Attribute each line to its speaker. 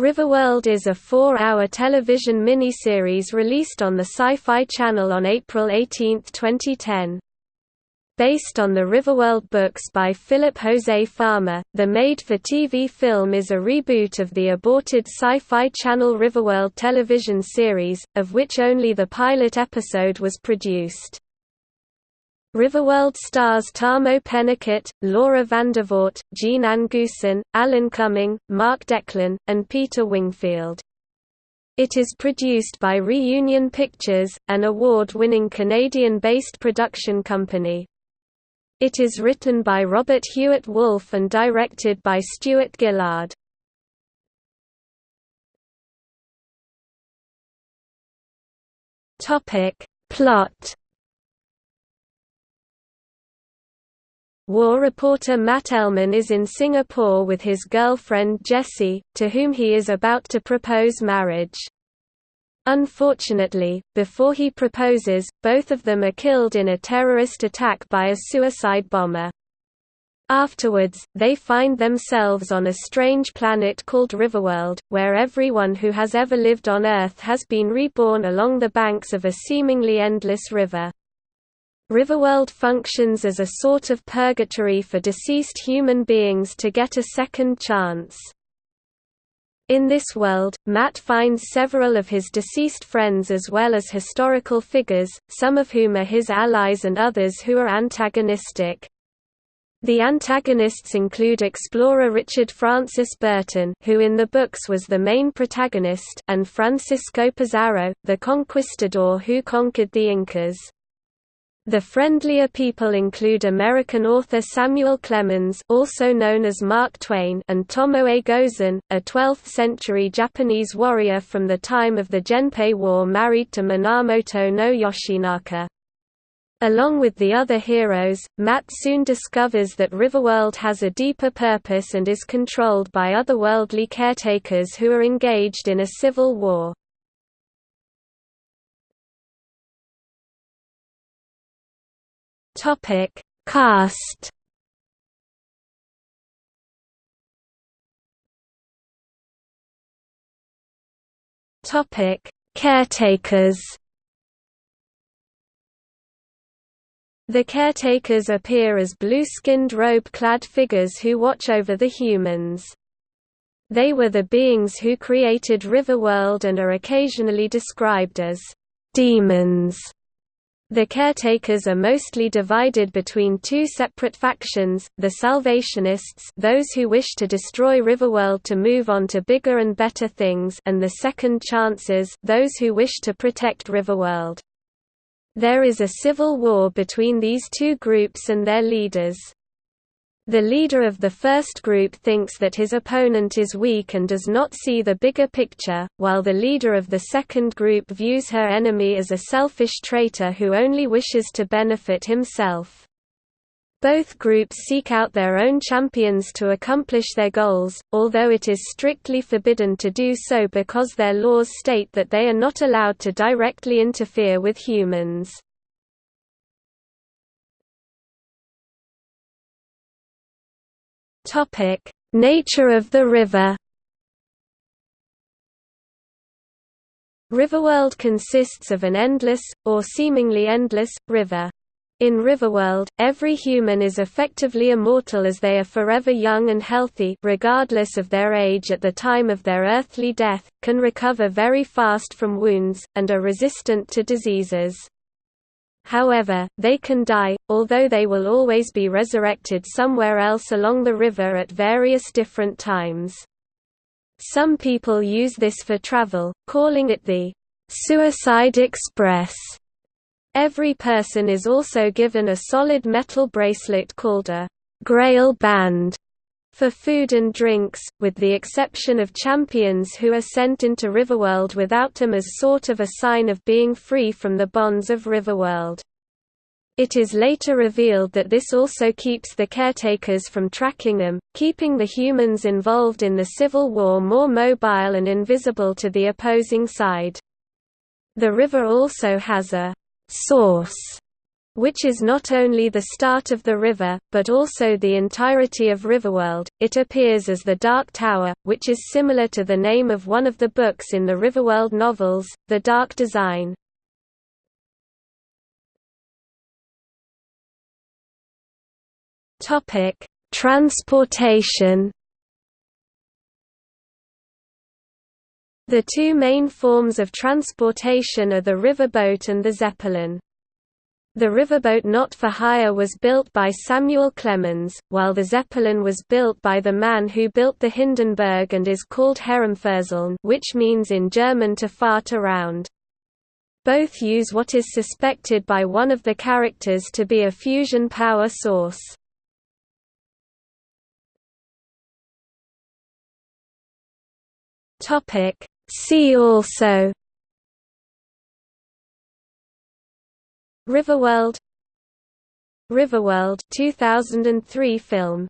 Speaker 1: Riverworld is a four-hour television miniseries released on the Sci-Fi Channel on April 18, 2010. Based on the Riverworld books by Philip Jose Farmer, the made-for-TV film is a reboot of the aborted Sci-Fi Channel Riverworld television series, of which only the pilot episode was produced. Riverworld stars Tahmoh Penikett, Laura Vandervoort, Jeananne Goossen, Alan Cumming, Mark Deklin, and Peter Wingfield. It is produced by Reunion Pictures, an award-winning Canadian-based production company. It is written by Robert Hewitt Wolfe and directed by Stuart Gillard. Plot War reporter Matt Ellman is in Singapore with his girlfriend Jessie, to whom he is about to propose marriage. Unfortunately, before he proposes, both of them are killed in a terrorist attack by a suicide bomber. Afterwards, they find themselves on a strange planet called Riverworld, where everyone who has ever lived on Earth has been reborn along the banks of a seemingly endless river. Riverworld functions as a sort of purgatory for deceased human beings to get a second chance. In this world, Matt finds several of his deceased friends as well as historical figures, some of whom are his allies and others who are antagonistic. The antagonists include explorer Richard Francis Burton who in the books was the main protagonist and Francisco Pizarro, the conquistador who conquered the Incas. The friendlier people include American author Samuel Clemens also known as Mark Twain and Tomoe Gozen, a 12th-century Japanese warrior from the time of the Genpei War married to Minamoto no Yoshinaka. Along with the other heroes, Matt soon discovers that Riverworld has a deeper purpose and is controlled by otherworldly caretakers who are engaged in a civil war. Topic: Cast. Topic: Caretakers. The caretakers appear as blue-skinned robe-clad figures who watch over the humans. They were the beings who created Riverworld and are occasionally described as demons. The caretakers are mostly divided between two separate factions, the Salvationists those who wish to destroy Riverworld to move on to bigger and better things and the Second Chances those who wish to protect Riverworld. There is a civil war between these two groups and their leaders. The leader of the first group thinks that his opponent is weak and does not see the bigger picture, while the leader of the second group views her enemy as a selfish traitor who only wishes to benefit himself. Both groups seek out their own champions to accomplish their goals, although it is strictly forbidden to do so because their laws state that they are not allowed to directly interfere with humans. Topic: Nature of the river. Riverworld consists of an endless, or seemingly endless, river. In Riverworld, every human is effectively immortal as they are forever young and healthy regardless of their age at the time of their earthly death, can recover very fast from wounds, and are resistant to diseases. However, they can die, although they will always be resurrected somewhere else along the river at various different times. Some people use this for travel, calling it the Suicide Express. Every person is also given a solid metal bracelet called a Grail Band for food and drinks, with the exception of champions who are sent into Riverworld without them as sort of a sign of being free from the bonds of Riverworld. It is later revealed that this also keeps the caretakers from tracking them, keeping the humans involved in the Civil War more mobile and invisible to the opposing side. The river also has a «source» which is not only the start of the river, but also the entirety of Riverworld. It appears as the Dark Tower, which is similar to the name of one of the books in the Riverworld novels, The Dark Design. Topic: Transportation. The two main forms of transportation are the riverboat and the zeppelin. The riverboat not for hire was built by Samuel Clemens, while the Zeppelin was built by the man who built the Hindenburg and is called Herumferseln which means in German to fart around. Both use what is suspected by one of the characters to be a fusion power source. See also Riverworld Riverworld 2003 film